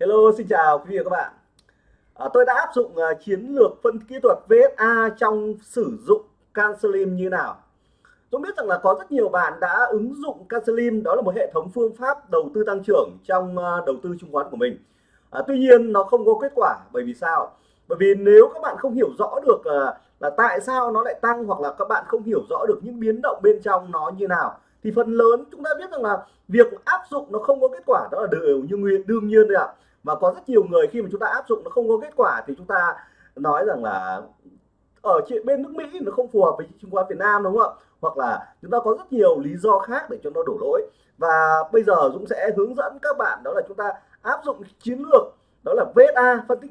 Hello, xin chào quý vị và các bạn. À, tôi đã áp dụng uh, chiến lược phân kỹ thuật VSA trong sử dụng Cancelim như nào. Tôi biết rằng là có rất nhiều bạn đã ứng dụng Cancelim, đó là một hệ thống phương pháp đầu tư tăng trưởng trong uh, đầu tư chứng khoán của mình. À, tuy nhiên nó không có kết quả bởi vì sao? Bởi vì nếu các bạn không hiểu rõ được uh, là tại sao nó lại tăng hoặc là các bạn không hiểu rõ được những biến động bên trong nó như nào thì phần lớn chúng ta biết rằng là việc áp dụng nó không có kết quả đó là đều như nguyên đương nhiên đấy ạ và có rất nhiều người khi mà chúng ta áp dụng nó không có kết quả thì chúng ta nói rằng là ờ, ở chuyện bên nước Mỹ nó không phù hợp với chứng khoán Việt Nam đúng không ạ? Hoặc là chúng ta có rất nhiều lý do khác để cho nó đổ lỗi. Và bây giờ Dũng sẽ hướng dẫn các bạn đó là chúng ta áp dụng chiến lược, đó là VSA phân tích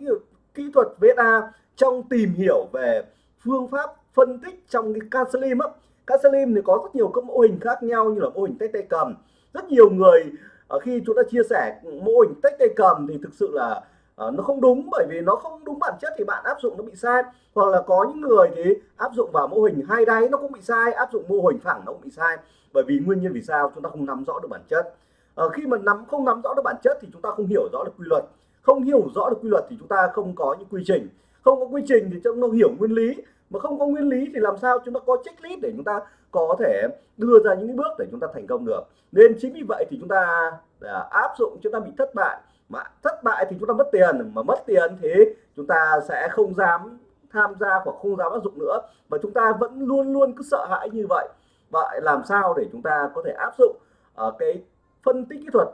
kỹ thuật VSA trong tìm hiểu về phương pháp phân tích trong cái Cancelim á. Cancelim thì có rất nhiều các mô hình khác nhau như là mô hình tay tay cầm. Rất nhiều người Ờ, khi chúng ta chia sẻ mô hình tách tay cầm thì thực sự là ờ, nó không đúng. Bởi vì nó không đúng bản chất thì bạn áp dụng nó bị sai. Hoặc là có những người thì áp dụng vào mô hình hai đáy nó cũng bị sai, áp dụng mô hình phẳng nó cũng bị sai. Bởi vì nguyên nhân vì sao? Chúng ta không nắm rõ được bản chất. Ở khi mà nắm, không nắm rõ được bản chất thì chúng ta không hiểu rõ được quy luật. Không hiểu rõ được quy luật thì chúng ta không có những quy trình không có quy trình thì chúng ta hiểu nguyên lý. Mà không có nguyên lý thì làm sao chúng ta có checklist để chúng ta có thể đưa ra những bước để chúng ta thành công được? Nên chính vì vậy thì chúng ta à, áp dụng chúng ta bị thất bại. Mà thất bại thì chúng ta mất tiền mà mất tiền thì chúng ta sẽ không dám tham gia hoặc không dám áp dụng nữa. Và chúng ta vẫn luôn luôn cứ sợ hãi như vậy. Vậy làm sao để chúng ta có thể áp dụng ở cái phân tích kỹ thuật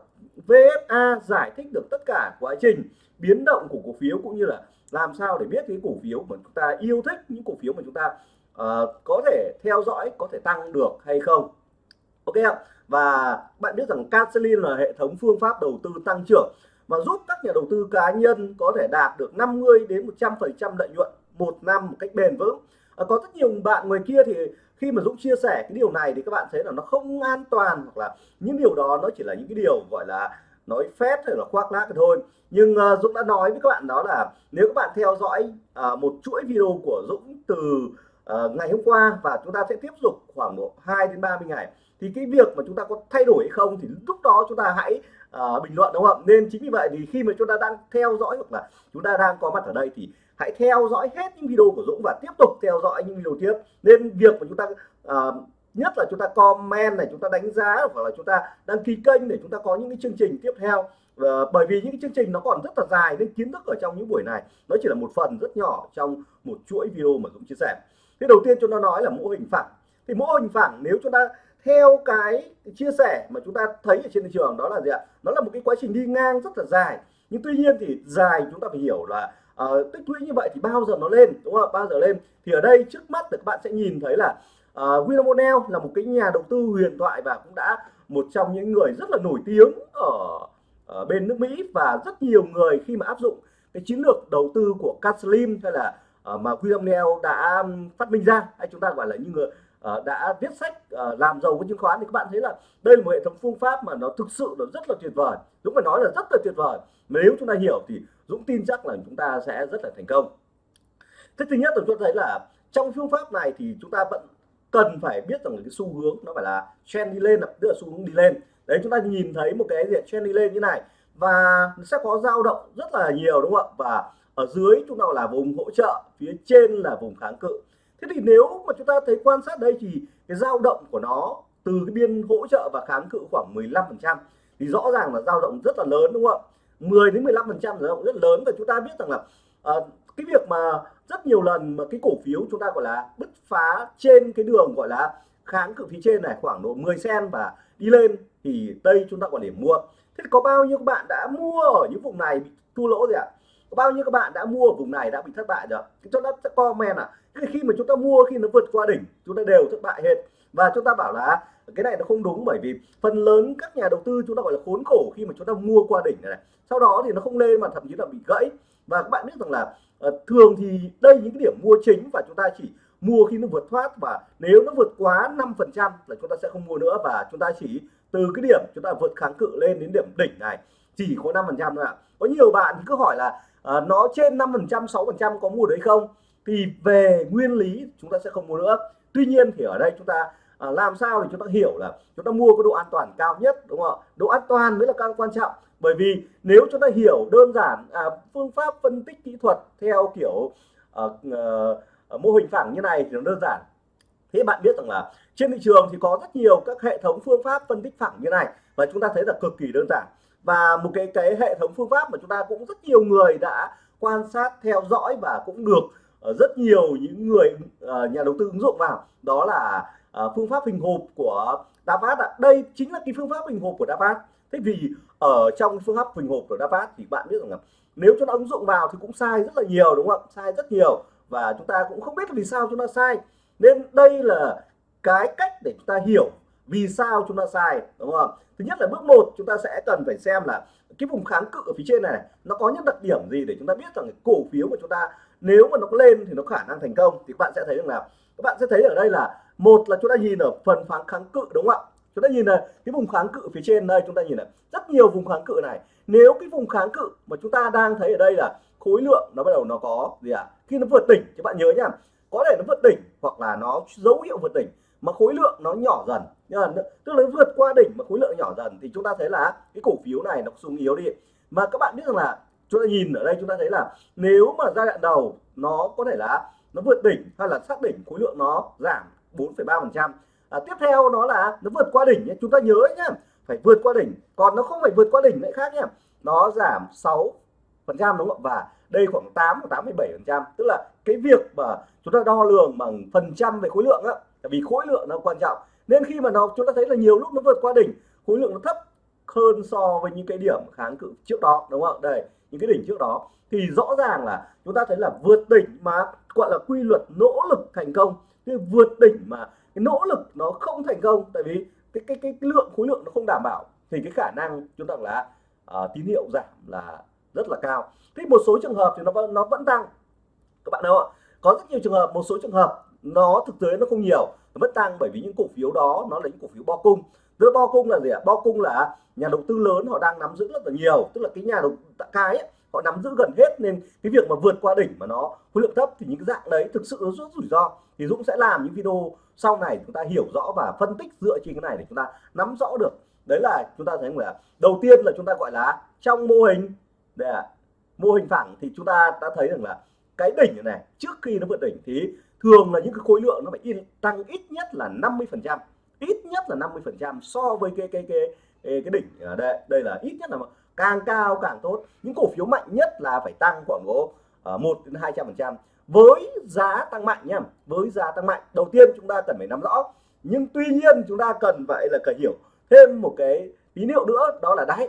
VSA giải thích được tất cả quá trình biến động của cổ phiếu cũng như là làm sao để biết cái cổ phiếu mà chúng ta yêu thích những cổ phiếu mà chúng ta uh, có thể theo dõi có thể tăng được hay không? Ok không và bạn biết rằng Cancelin là hệ thống phương pháp đầu tư tăng trưởng mà giúp các nhà đầu tư cá nhân có thể đạt được 50 đến 100 phần trăm lợi nhuận một năm một cách bền vững. À, có rất nhiều bạn ngoài kia thì khi mà Dũng chia sẻ cái điều này thì các bạn thấy là nó không an toàn hoặc là những điều đó nó chỉ là những cái điều gọi là nói phép hay là khoác lác thôi. Nhưng uh, Dũng đã nói với các bạn đó là nếu các bạn theo dõi uh, một chuỗi video của Dũng từ uh, ngày hôm qua và chúng ta sẽ tiếp tục khoảng độ 2 đến 30 ngày thì cái việc mà chúng ta có thay đổi hay không thì lúc đó chúng ta hãy uh, bình luận đúng không? Nên chính vì vậy thì khi mà chúng ta đang theo dõi hoặc là chúng ta đang có mặt ở đây thì hãy theo dõi hết những video của Dũng và tiếp tục theo dõi những video tiếp. Nên việc mà chúng ta uh, nhất là chúng ta comment này chúng ta đánh giá hoặc là chúng ta đăng ký kênh để chúng ta có những cái chương trình tiếp theo. Và bởi vì những cái chương trình nó còn rất là dài nên kiến thức ở trong những buổi này nó chỉ là một phần rất nhỏ trong một chuỗi video mà cũng chia sẻ. Thế đầu tiên chúng ta nói là mô hình phẳng. Thì mô hình phẳng nếu chúng ta theo cái chia sẻ mà chúng ta thấy ở trên thị trường đó là gì ạ? Nó là một cái quá trình đi ngang rất là dài. Nhưng tuy nhiên thì dài chúng ta phải hiểu là uh, tích lũy như vậy thì bao giờ nó lên đúng không bao giờ lên? Thì ở đây trước mắt thì các bạn sẽ nhìn thấy là uh, William O'Neill là một cái nhà đầu tư huyền thoại và cũng đã một trong những người rất là nổi tiếng ở, ở bên nước Mỹ và rất nhiều người khi mà áp dụng cái chiến lược đầu tư của Caslim hay là uh, mà William O'Neill đã phát minh ra. Hay chúng ta gọi là những người uh, đã viết sách uh, làm giàu với chứng khoán thì các bạn thấy là đây là một hệ thống phương pháp mà nó thực sự là rất là tuyệt vời. Dũng phải nói là rất là tuyệt vời. Nếu chúng ta hiểu thì Dũng tin chắc là chúng ta sẽ rất là thành công. Thế thứ nhất là chúng ta thấy là trong phương pháp này thì chúng ta vẫn cần phải biết rằng cái xu hướng nó phải là trend đi lên tức là xu hướng đi lên. Đấy chúng ta nhìn thấy một cái diện trend đi lên như này và sẽ có dao động rất là nhiều đúng không ạ? Và ở dưới chúng ta là vùng hỗ trợ phía trên là vùng kháng cự. Thế thì nếu mà chúng ta thấy quan sát đây thì cái dao động của nó từ cái biên hỗ trợ và kháng cự khoảng 15 phần trăm thì rõ ràng là dao động rất là lớn đúng không ạ? 10 đến 15 phần trăm dao động rất lớn và chúng ta biết rằng là uh, cái việc mà rất nhiều lần mà cái cổ phiếu chúng ta gọi là bứt phá trên cái đường gọi là kháng cự phía trên này khoảng độ 10 sen và đi lên thì đây chúng ta còn điểm mua. Thế có bao nhiêu các bạn đã mua ở những vùng này bị thua lỗ rồi ạ? Có bao nhiêu các bạn đã mua ở vùng này đã bị thất bại rồi? Cho nó sẽ comment à khi mà chúng ta mua khi nó vượt qua đỉnh chúng ta đều thất bại hết. Và chúng ta bảo là cái này nó không đúng bởi vì phần lớn các nhà đầu tư chúng ta gọi là khốn khổ khi mà chúng ta mua qua đỉnh này, này. sau đó thì nó không lên mà thậm chí là bị gãy. Và các bạn biết rằng là Ờ, thường thì đây những cái điểm mua chính và chúng ta chỉ mua khi nó vượt thoát và nếu nó vượt quá 5 phần trăm là chúng ta sẽ không mua nữa và chúng ta chỉ từ cái điểm chúng ta vượt kháng cự lên đến điểm đỉnh này chỉ có 5 phần trăm thôi ạ. Có nhiều bạn cứ hỏi là à, nó trên 5 phần trăm 6 phần trăm có mua đấy không? Thì về nguyên lý chúng ta sẽ không mua nữa. Tuy nhiên thì ở đây chúng ta à, làm sao để chúng ta hiểu là chúng ta mua có độ an toàn cao nhất đúng không ạ? Độ an toàn mới là càng quan trọng bởi vì nếu chúng ta hiểu đơn giản à, phương pháp phân tích kỹ thuật theo kiểu à, à, mô hình phẳng như này thì nó đơn giản thế bạn biết rằng là trên thị trường thì có rất nhiều các hệ thống phương pháp phân tích phẳng như này và chúng ta thấy là cực kỳ đơn giản và một cái cái hệ thống phương pháp mà chúng ta cũng rất nhiều người đã quan sát theo dõi và cũng được rất nhiều những người nhà đầu tư ứng dụng vào đó là phương pháp hình hộp của Davat ạ. Đây chính là cái phương pháp hình hộp của Davat. Thế vì ở trong phương pháp hình hộp của Davat thì bạn biết rằng là nếu chúng ta ứng dụng vào thì cũng sai rất là nhiều, đúng không ạ? Sai rất nhiều và chúng ta cũng không biết vì sao chúng ta sai. Nên đây là cái cách để chúng ta hiểu vì sao chúng ta sai, đúng không? Thứ nhất là bước một, chúng ta sẽ cần phải xem là cái vùng kháng cự ở phía trên này, nó có những đặc điểm gì để chúng ta biết rằng cổ phiếu của chúng ta nếu mà nó lên thì nó khả năng thành công thì các bạn sẽ thấy rằng là, các bạn sẽ thấy ở đây là một là chúng ta nhìn ở phần phán kháng cự, đúng không ạ chúng ta nhìn là cái vùng kháng cự phía trên đây chúng ta nhìn là rất nhiều vùng kháng cự này. Nếu cái vùng kháng cự mà chúng ta đang thấy ở đây là khối lượng nó bắt đầu nó có gì ạ? À? khi nó vượt đỉnh các bạn nhớ nhá có thể nó vượt đỉnh hoặc là nó dấu hiệu vượt đỉnh mà khối lượng nó nhỏ dần. Tức là nó vượt qua đỉnh mà khối lượng nhỏ dần thì chúng ta thấy là cái cổ phiếu này nó xuống yếu đi. Mà các bạn biết rằng là chúng ta nhìn ở đây chúng ta thấy là nếu mà giai đoạn đầu nó có thể là nó vượt đỉnh hay là xác đỉnh khối lượng nó giảm 4,3 phần trăm à, tiếp theo nó là nó vượt qua đỉnh chúng ta nhớ nhé phải vượt qua đỉnh. Còn nó không phải vượt qua đỉnh lại khác nhé nó giảm 6 phần trăm đúng không và đây khoảng 8 8,7 phần trăm. Tức là cái việc mà chúng ta đo lường bằng phần trăm về khối lượng á tại vì khối lượng nó quan trọng. Nên khi mà nó chúng ta thấy là nhiều lúc nó vượt qua đỉnh khối lượng nó thấp hơn so với những cái điểm kháng cự trước đó đúng không đây những cái đỉnh trước đó. Thì rõ ràng là chúng ta thấy là vượt đỉnh mà gọi là quy luật nỗ lực thành công. Cái vượt đỉnh mà cái nỗ lực nó không thành công tại vì cái cái cái, cái lượng khối lượng nó không đảm bảo thì cái khả năng chúng ta là uh, tín hiệu giảm là rất là cao. Thế một số trường hợp thì nó vẫn nó vẫn tăng. Các bạn đâu ạ? Có rất nhiều trường hợp một số trường hợp nó thực tế nó không nhiều nó vẫn tăng bởi vì những cổ phiếu đó nó là những cổ phiếu bo cung. Giữa bo cung là gì ạ? Bo cung là nhà đầu tư lớn họ đang nắm giữ rất là nhiều tức là cái nhà đầu cái ấy, họ nắm giữ gần hết nên cái việc mà vượt qua đỉnh mà nó khối lượng thấp thì những cái dạng đấy thực sự nó rất rủi ro. Thì Dũng sẽ làm những video sau này chúng ta hiểu rõ và phân tích dựa trên cái này để chúng ta nắm rõ được. Đấy là chúng ta thấy là đầu tiên là chúng ta gọi là trong mô hình. Để mô hình phẳng thì chúng ta đã thấy rằng là cái đỉnh này trước khi nó vượt đỉnh thì thường là những cái khối lượng nó phải in tăng ít nhất là 50 phần trăm. Ít nhất là 50 phần trăm so với cái cái cái cái, cái đỉnh ở đây. Đây là ít nhất là càng cao càng tốt. Những cổ phiếu mạnh nhất là phải tăng khoảng độ ờ, một 1 đến 200 phần trăm với giá tăng mạnh nhá với giá tăng mạnh. Đầu tiên chúng ta cần phải nắm rõ nhưng tuy nhiên chúng ta cần phải là cần hiểu thêm một cái tín hiệu nữa đó là đáy.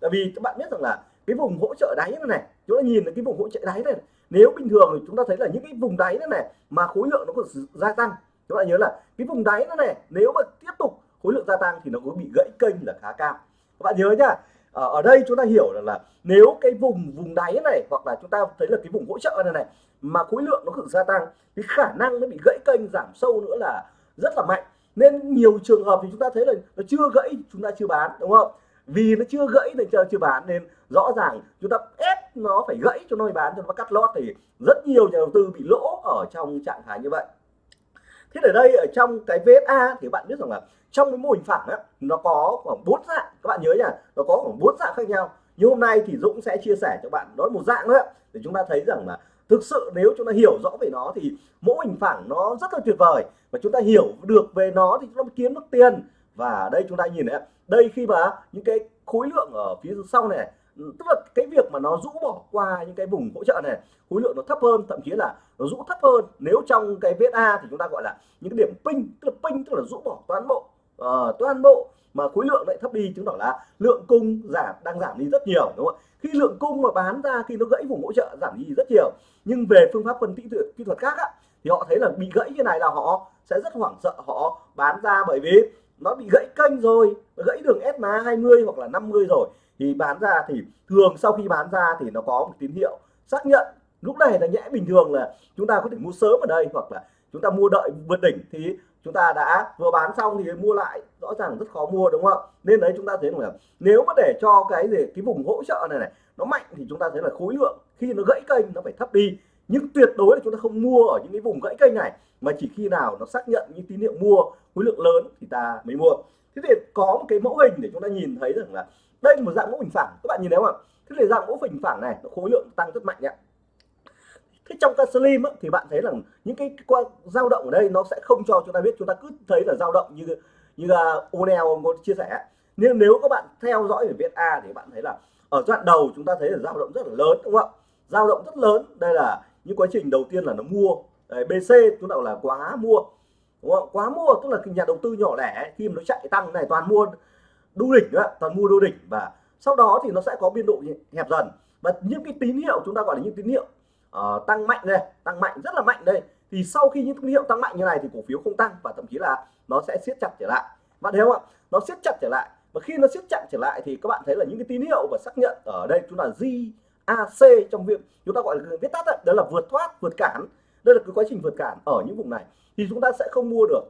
Tại vì các bạn biết rằng là cái vùng hỗ trợ đáy này này chúng ta nhìn thấy cái vùng hỗ trợ đáy này nếu bình thường thì chúng ta thấy là những cái vùng đáy này này mà khối lượng nó còn gia tăng chúng ta nhớ là cái vùng đáy này, này nếu mà tiếp tục khối lượng gia tăng thì nó có bị gãy kênh là khá cao. Các bạn nhớ nhá ở, ở đây chúng ta hiểu là, là nếu cái vùng vùng đáy này hoặc là chúng ta thấy là cái vùng hỗ trợ này này mà khối lượng nó cứ gia tăng thì khả năng nó bị gãy kênh giảm sâu nữa là rất là mạnh. Nên nhiều trường hợp thì chúng ta thấy là nó chưa gãy chúng ta chưa bán đúng không? Vì nó chưa gãy nên chưa chưa bán nên rõ ràng chúng ta ép nó phải gãy cho nó mới bán cho nó cắt lót thì rất nhiều nhà đầu tư bị lỗ ở trong trạng thái như vậy. Thế ở đây ở trong cái VSA thì bạn biết rằng là trong cái mô hình phẳng á, nó có khoảng bốn dạng, các bạn nhớ nhá nó có khoảng bốn dạng khác nhau. Như hôm nay thì Dũng sẽ chia sẻ cho bạn đó là một dạng nữa, để chúng ta thấy rằng là thực sự nếu chúng ta hiểu rõ về nó thì mô hình phẳng nó rất là tuyệt vời. Và chúng ta hiểu được về nó thì chúng ta kiếm được tiền. Và đây chúng ta nhìn này đây khi mà những cái khối lượng ở phía sau này, tức là cái việc mà nó rũ bỏ qua những cái vùng hỗ trợ này, khối lượng nó thấp hơn, thậm chí là nó rũ thấp hơn. Nếu trong cái VSA thì chúng ta gọi là những cái điểm pin tức là pin tức là rũ bỏ toàn bộ à, toàn bộ mà khối lượng lại thấp đi chứng tỏ là lượng cung giảm đang giảm đi rất nhiều đúng không khi lượng cung mà bán ra khi nó gãy vùng hỗ trợ giảm đi rất nhiều. Nhưng về phương pháp phân tích kỹ thuật khác á, thì họ thấy là bị gãy như này là họ sẽ rất hoảng sợ họ bán ra bởi vì nó bị gãy kênh rồi gãy đường SMA 20 hoặc là 50 rồi. Thì bán ra thì thường sau khi bán ra thì nó có một tín hiệu xác nhận. Lúc này là nhẽ bình thường là chúng ta có thể mua sớm ở đây hoặc là chúng ta mua đợi vượt đỉnh. Thì chúng ta đã vừa bán xong thì mua lại, rõ ràng rất khó mua, đúng không? Ạ nên đấy, chúng ta thấy là nếu mà để cho cái gì, cái vùng hỗ trợ này này, nó mạnh thì chúng ta thấy là khối lượng, khi nó gãy kênh nó phải thấp đi. Nhưng tuyệt đối là chúng ta không mua ở những cái vùng gãy kênh này, mà chỉ khi nào nó xác nhận những tín hiệu mua, khối lượng lớn thì ta mới mua. Thế thì có một cái mẫu hình để chúng ta nhìn thấy rằng là đây là một dạng mẫu hình phẳng. Các bạn nhìn thấy không ạ? Thế thì dạng mẫu hình phẳng này khối lượng tăng rất mạnh ạ thế trong cái slim thì bạn thấy là những cái qua dao động ở đây nó sẽ không cho chúng ta biết chúng ta cứ thấy là dao động như như là Onel có chia sẻ nhưng nếu các bạn theo dõi về viết A thì bạn thấy là ở đoạn đầu chúng ta thấy là dao động rất là lớn đúng không ạ? Dao động rất lớn đây là những quá trình đầu tiên là nó mua. Đấy, BC chúng ta là quá mua đúng không? quá mua tức là nhà đầu tư nhỏ lẻ khi mà nó chạy tăng này toàn mua đu đỉnh đó, toàn mua đu đỉnh. Và sau đó thì nó sẽ có biên độ hẹp dần. Và những cái tín hiệu chúng ta gọi là những tín hiệu uh, tăng mạnh đây tăng mạnh rất là mạnh đây. Thì sau khi những tín hiệu tăng mạnh như này thì cổ phiếu không tăng và thậm chí là nó sẽ siết chặt trở lại. Bạn thấy không ạ? Nó siết chặt trở lại. Và khi nó siết chặt trở lại thì các bạn thấy là những cái tín hiệu và xác nhận ở đây chúng là GAC trong việc chúng ta gọi là viết tắt đó, đó là vượt thoát vượt cản. Đây là cái quá trình vượt cản ở những vùng này. Thì chúng ta sẽ không mua được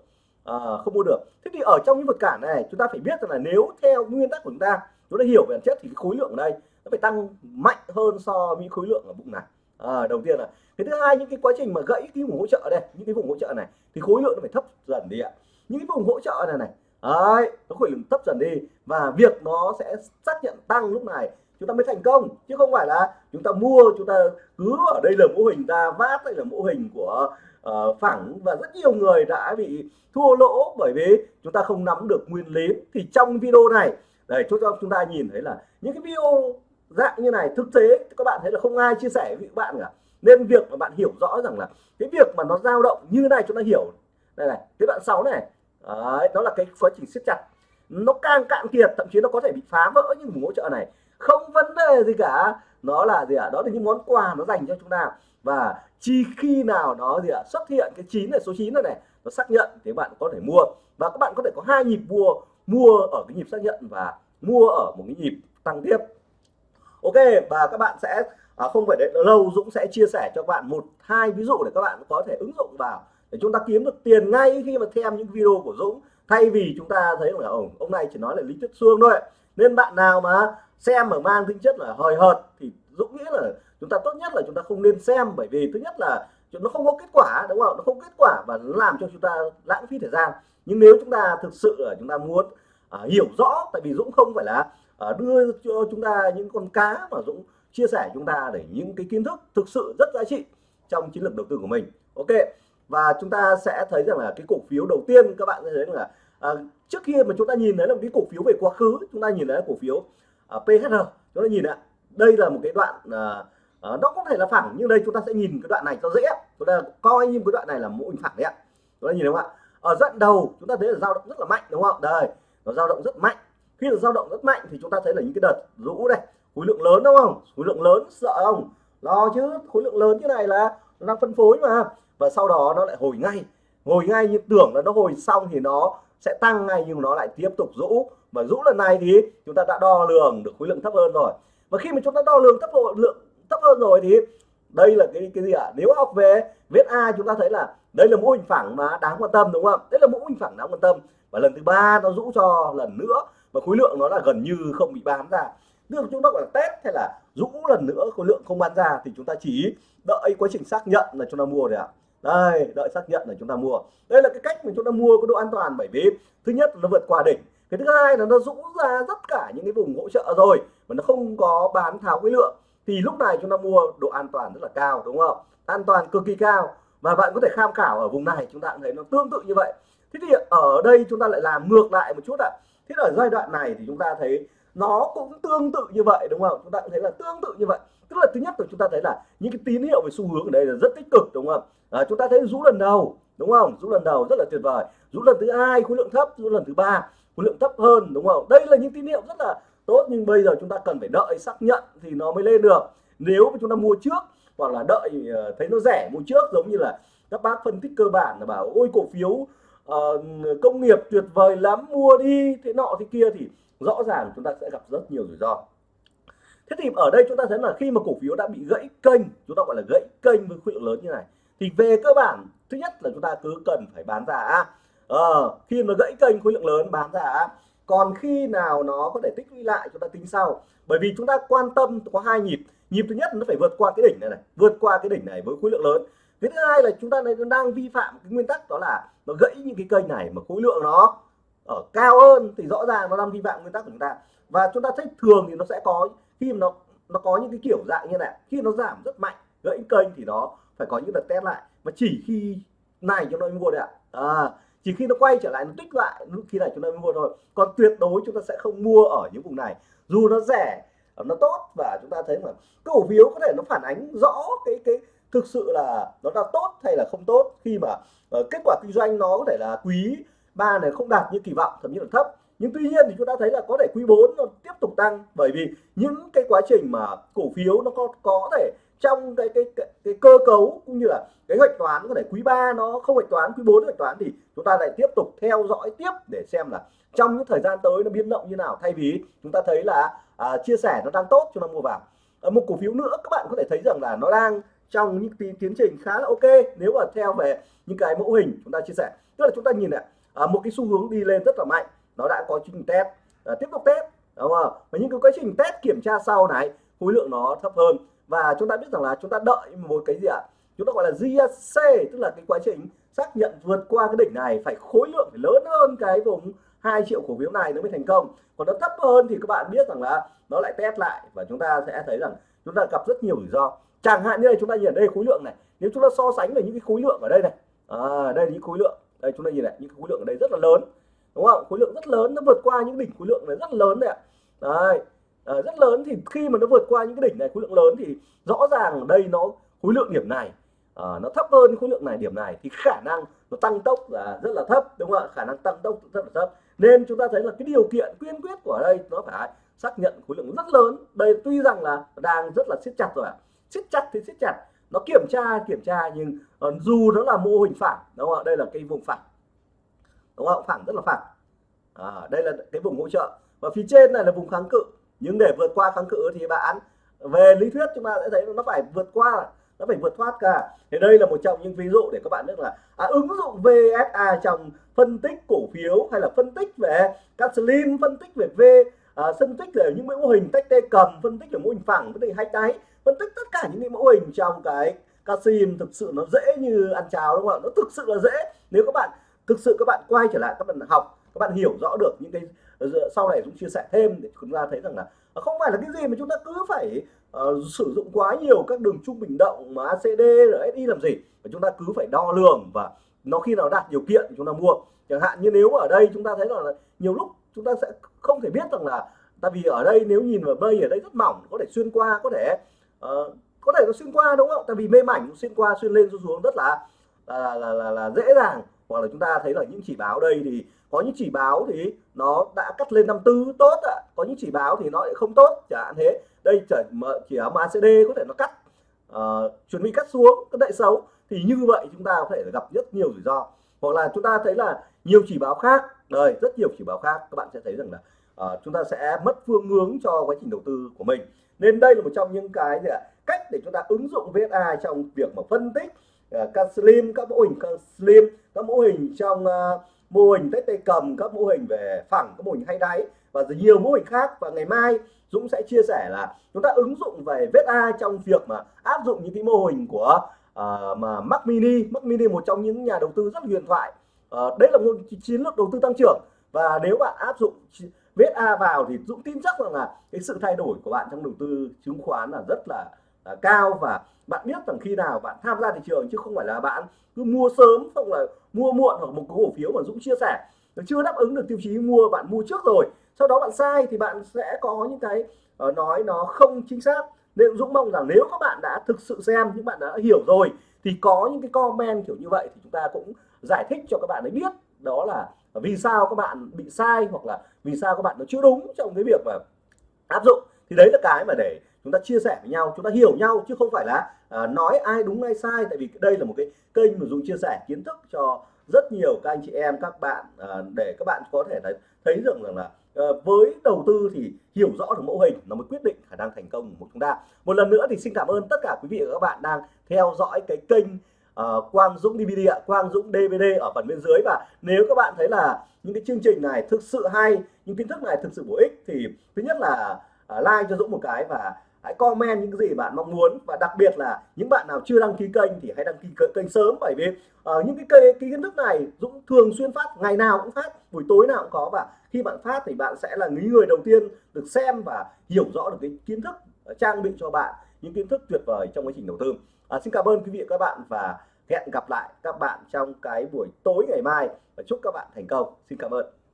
à, không mua được. Thế thì ở trong những vượt cản này chúng ta phải biết rằng là nếu theo nguyên tắc của chúng ta chúng ta hiểu về bản chất thì cái khối lượng ở đây nó phải tăng mạnh hơn so với khối lượng ở vùng này à, đầu tiên là cái thứ hai những cái quá trình mà gãy cái vùng hỗ trợ đây những cái vùng hỗ trợ này thì khối lượng nó phải thấp dần đi ạ. Những cái vùng hỗ trợ này này đấy nó khối lượng thấp dần đi và việc nó sẽ xác nhận tăng lúc này chúng ta mới thành công. Chứ không phải là chúng ta mua chúng ta cứ ở đây là mô hình ta vát đây là mô hình của uh, phẳng và rất nhiều người đã bị thua lỗ bởi vì chúng ta không nắm được nguyên lý. Thì trong video này để cho chúng ta nhìn thấy là những cái video dạng như này thực tế các bạn thấy là không ai chia sẻ với các bạn cả. Nên việc mà bạn hiểu rõ rằng là cái việc mà nó dao động như này chúng ta hiểu. Đây này cái đoạn 6 này. Đấy, đó là cái quá trình siết chặt. Nó càng cạn kiệt thậm chí nó có thể bị phá vỡ những vùng hỗ trợ này. Không vấn đề gì cả. Nó là gì ạ? À? đó là những món quà nó dành cho chúng ta. Và chỉ khi nào nó gì ạ? À? xuất hiện cái chín này số 9 này này nó xác nhận thì bạn có thể mua. Và các bạn có thể có hai nhịp mua. Mua ở cái nhịp xác nhận và mua ở một cái nhịp tăng tiếp ok và các bạn sẽ à, không phải để lâu Dũng sẽ chia sẻ cho các bạn một hai ví dụ để các bạn có thể ứng dụng vào để chúng ta kiếm được tiền ngay khi mà xem những video của Dũng. Thay vì chúng ta thấy là ông ông này chỉ nói là lý thuyết suông thôi. Nên bạn nào mà xem mà mang tính chất là hời hợt thì Dũng nghĩ là chúng ta tốt nhất là chúng ta không nên xem bởi vì thứ nhất là nó không có kết quả đúng không nó không kết quả và nó làm cho chúng ta lãng phí thời gian. Nhưng nếu chúng ta thực sự là chúng ta muốn uh, hiểu rõ tại vì Dũng không phải là Ờ, đưa cho chúng ta những con cá mà Dũng chia sẻ chúng ta để những cái kiến thức thực sự rất giá trị trong chiến lược đầu tư của mình. Ok và chúng ta sẽ thấy rằng là cái cổ phiếu đầu tiên các bạn sẽ thấy là à, trước kia mà chúng ta nhìn thấy là cái cổ phiếu về quá khứ chúng ta nhìn thấy cổ phiếu ờ, à, PHR chúng ta nhìn ạ đây là một cái đoạn à, à, nó có thể là phẳng nhưng đây chúng ta sẽ nhìn cái đoạn này cho dễ chúng ta coi như cái đoạn này là mô hình phẳng đấy ạ. Chúng ta nhìn đúng không ạ? Ở đoạn đầu chúng ta thấy là dao động rất là mạnh đúng không? Đây nó dao động rất mạnh khi là dao động rất mạnh thì chúng ta thấy là những cái đợt rũ đây, khối lượng lớn đúng không? Khối lượng lớn, sợ không? Lo chứ, khối lượng lớn như này là nó đang phân phối mà. Và sau đó nó lại hồi ngay. Hồi ngay như tưởng là nó hồi xong thì nó sẽ tăng ngay nhưng nó lại tiếp tục rũ. Và rũ lần này thì chúng ta đã đo lường được khối lượng thấp hơn rồi. Và khi mà chúng ta đo lường thấp lượng thấp hơn rồi thì đây là cái cái gì ạ? À? nếu học về viết A chúng ta thấy là đây là mô hình phẳng mà đáng quan tâm đúng không? Đây là mô hình phẳng đáng quan tâm. Và lần thứ ba nó rũ cho lần nữa và khối lượng nó là gần như không bị bán ra. Tức chúng ta gọi là test hay là rũ lần nữa khối lượng không bán ra thì chúng ta chỉ đợi quá trình xác nhận là chúng ta mua rồi ạ. Đây, đợi xác nhận là chúng ta mua. Đây là cái cách mà chúng ta mua có độ an toàn bởi vì thứ nhất nó vượt qua đỉnh. Cái thứ hai là nó rũ ra tất cả những cái vùng hỗ trợ rồi mà nó không có bán tháo khối lượng. Thì lúc này chúng ta mua độ an toàn rất là cao, đúng không? An toàn cực kỳ cao. Và bạn có thể tham khảo ở vùng này, chúng ta cũng thấy nó tương tự như vậy. Thế thì ở đây chúng ta lại làm ngược lại một chút ạ. à thế ở giai đoạn này thì chúng ta thấy nó cũng tương tự như vậy đúng không? Chúng ta cũng thấy là tương tự như vậy. Tức là thứ nhất là chúng ta thấy là những cái tín hiệu về xu hướng ở đây là rất tích cực đúng không? À, chúng ta thấy rũ lần đầu đúng không? Rũ lần đầu rất là tuyệt vời. Rũ lần thứ hai khối lượng thấp rũ lần thứ ba khối lượng thấp hơn đúng không? Đây là những tín hiệu rất là tốt nhưng bây giờ chúng ta cần phải đợi xác nhận thì nó mới lên được. Nếu mà chúng ta mua trước hoặc là đợi ờ, thấy nó rẻ mua trước giống như là các bác phân tích cơ bản là bảo ôi cổ phiếu uh, công nghiệp tuyệt vời lắm mua đi. Thế nọ thế kia thì rõ ràng chúng ta sẽ gặp rất nhiều rủi ro. Thế thì ở đây chúng ta thấy là khi mà cổ phiếu đã bị gãy kênh chúng ta gọi là gãy kênh với khối lượng lớn như này thì về cơ bản thứ nhất là chúng ta cứ cần phải bán ra. Ờ, khi mà gãy kênh khối lượng lớn bán ra. Còn khi nào nó có thể tích lũy lại chúng ta tính sau. Bởi vì chúng ta quan tâm có hai nhịp. Nhịp thứ nhất nó phải vượt qua cái đỉnh này này vượt qua cái đỉnh này với khối lượng lớn cái thứ hai là chúng ta đang vi phạm cái nguyên tắc đó là nó gãy những cái kênh này mà khối lượng nó ở cao hơn thì rõ ràng nó đang vi phạm nguyên tắc của chúng ta. Và chúng ta thấy thường thì nó sẽ có khi mà nó nó có những cái kiểu dạng như này khi nó giảm rất mạnh gãy kênh thì nó phải có những đợt test lại. Mà chỉ khi này chúng ta mới mua đấy ạ. À, chỉ khi nó quay trở lại nó tích lại lúc khi này chúng ta mới mua thôi. Còn tuyệt đối chúng ta sẽ không mua ở những vùng này. Dù nó rẻ nó tốt và chúng ta thấy mà cổ phiếu có thể nó phản ánh rõ cái cái thực sự là nó là tốt hay là không tốt khi mà uh, kết quả kinh doanh nó có thể là quý ba này không đạt như kỳ vọng thậm chí là thấp. Nhưng tuy nhiên thì chúng ta thấy là có thể quý 4 nó tiếp tục tăng bởi vì những cái quá trình mà cổ phiếu nó có có thể trong cái cái cái, cái cơ cấu cũng như là cái hoạch toán có thể quý 3 nó không hoạch toán quý 4 hoạch toán thì chúng ta lại tiếp tục theo dõi tiếp để xem là trong những thời gian tới nó biến động như nào. Thay vì chúng ta thấy là à, chia sẻ nó đang tốt chúng ta mua vào. À, một cổ phiếu nữa các bạn có thể thấy rằng là nó đang trong những tiến trình khá là ok. Nếu mà theo về những cái mẫu hình chúng ta chia sẻ. Tức là chúng ta nhìn này à, một cái xu hướng đi lên rất là mạnh. Nó đã có trình test à, tiếp tục test đúng không? Và những cái quá trình test kiểm tra sau này khối lượng nó thấp hơn. Và chúng ta biết rằng là chúng ta đợi một cái gì ạ? À? chúng ta gọi là GSC tức là cái quá trình xác nhận vượt qua cái đỉnh này phải khối lượng phải lớn hơn cái vùng 2 triệu cổ phiếu này nó mới thành công. Còn nó thấp hơn thì các bạn biết rằng là nó lại test lại và chúng ta sẽ thấy rằng chúng ta gặp rất nhiều rủi ro chẳng hạn như đây chúng ta nhìn ở đây khối lượng này nếu chúng ta so sánh với những cái khối lượng ở đây này à, đây là những khối lượng đây chúng ta nhìn này những khối lượng ở đây rất là lớn đúng không? Khối lượng rất lớn nó vượt qua những đỉnh khối lượng này rất lớn này, ạ. Đấy à, rất lớn thì khi mà nó vượt qua những cái đỉnh này khối lượng lớn thì rõ ràng ở đây nó khối lượng điểm này à, nó thấp hơn khối lượng này điểm này thì khả năng nó tăng tốc là rất là thấp đúng không ạ? Khả năng tăng tốc rất là thấp. Nên chúng ta thấy là cái điều kiện quyên quyết của đây nó phải xác nhận khối lượng rất lớn. Đây tuy rằng là đang rất là siết chặt rồi ạ siết chặt thì siết chặt. Nó kiểm tra kiểm tra nhưng uh, dù nó là mô hình phẳng đúng không ạ? Đây là cái vùng phẳng đúng không phẳng rất là phẳng à, đây là cái vùng hỗ trợ. Và phía trên này là vùng kháng cự. Nhưng để vượt qua kháng cự thì bạn về lý thuyết chúng ta sẽ thấy nó phải vượt qua nó phải vượt thoát cả. Thì đây là một trong những ví dụ để các bạn biết là à, ứng dụng VSA trong phân tích cổ phiếu hay là phân tích về các slim phân tích về V à, phân tích về những mô hình tách tê cầm phân tích về mô hình phẳng phân tích hai đáy phân tích tất cả những cái mẫu hình trong cái casim thực sự nó dễ như ăn cháo đúng không ạ? Nó thực sự là dễ. Nếu các bạn thực sự các bạn quay trở lại các bạn học các bạn hiểu rõ được những cái ờ, sau này chúng chia sẻ thêm để chúng ta thấy rằng là ờ, không phải là cái gì mà chúng ta cứ phải uh, sử dụng quá nhiều các đường trung bình động mà ACD rồi SI làm gì mà chúng ta cứ phải đo lường và nó khi nào đạt điều kiện thì chúng ta mua. Chẳng hạn như nếu ở đây chúng ta thấy là nhiều lúc chúng ta sẽ không thể biết rằng là tại vì ở đây nếu nhìn vào mây ở đây rất mỏng có thể xuyên qua có thể uh, có thể nó xuyên qua đúng không tại vì mê mảnh xuyên qua xuyên lên xuyên xuống rất là là, là là là dễ dàng. Hoặc là chúng ta thấy là những chỉ báo đây thì có những chỉ báo thì nó đã cắt lên 54 tốt ạ. Có những chỉ báo thì nó lại không tốt chẳng hạn thế. Đây chỉ chỉ ở MACD có thể nó cắt uh, chuẩn bị cắt xuống cái đại xấu. Thì như vậy chúng ta có thể gặp rất nhiều rủi ro. Hoặc là chúng ta thấy là nhiều chỉ báo khác. Đây rất nhiều chỉ báo khác. Các bạn sẽ thấy rằng là uh, chúng ta sẽ mất phương hướng cho quá trình đầu tư của mình nên đây là một trong những cái gì ạ? cách để chúng ta ứng dụng VSA trong việc mà phân tích uh, các slim các mô hình các slim các ờ, mô hình trong uh, mô hình tết tay cầm các mô hình về phẳng các mô hình hay đáy và nhiều mô hình khác. Và ngày mai Dũng sẽ chia sẻ là chúng ta ứng dụng về VSA trong việc mà áp dụng những cái mô hình của uh, mà Mac Mini. Mac Mini một trong những nhà đầu tư rất huyền thoại. Uh, đấy là một chiến lược đầu tư tăng trưởng. Và nếu bạn áp dụng VSA vào thì Dũng tin chắc rằng là cái sự thay đổi của bạn trong đầu tư chứng khoán là rất là, là cao và bạn biết rằng khi nào bạn tham gia thị trường chứ không phải là bạn cứ mua sớm không là mua muộn hoặc một cái cổ phiếu mà Dũng chia sẻ. Nó chưa đáp ứng được tiêu chí mua bạn mua trước rồi. Sau đó bạn sai thì bạn sẽ có những cái uh, nói nó không chính xác. Nên Dũng mong rằng nếu các bạn đã thực sự xem những bạn đã hiểu rồi thì có những cái comment kiểu như vậy thì chúng ta cũng giải thích cho các bạn ấy biết đó là vì sao các bạn bị sai hoặc là vì sao các bạn nó chưa đúng trong cái việc mà áp dụng? Thì đấy là cái mà để chúng ta chia sẻ với nhau chúng ta hiểu nhau chứ không phải là à, nói ai đúng ai sai. Tại vì đây là một cái kênh mà dùng chia sẻ kiến thức cho rất nhiều các anh chị em các bạn à, để các bạn có thể thấy, thấy được rằng là à, với đầu tư thì hiểu rõ được mẫu hình nó mới quyết định khả năng thành công của chúng ta. Một lần nữa thì xin cảm ơn tất cả quý vị và các bạn đang theo dõi cái kênh uh, Quang Dũng DVD ạ, Quang Dũng DVD ở phần bên dưới. Và nếu các bạn thấy là những cái chương trình này thực sự hay, những kiến thức này thực sự bổ ích thì thứ nhất là uh, like cho Dũng một cái và hãy comment những cái gì bạn mong muốn. Và đặc biệt là những bạn nào chưa đăng ký kênh thì hãy đăng ký kênh sớm. Bởi vì uh, những cái cái, cái kiến thức này Dũng thường xuyên phát ngày nào cũng phát buổi tối nào cũng có. Và khi bạn phát thì bạn sẽ là những người đầu tiên được xem và hiểu rõ được cái kiến thức ờ, trang bị cho bạn những kiến thức tuyệt vời trong quá trình đầu tư à, xin cảm ơn quý vị và các bạn và hẹn gặp lại các bạn trong cái buổi tối ngày mai. Và chúc các bạn thành công. Xin cảm ơn.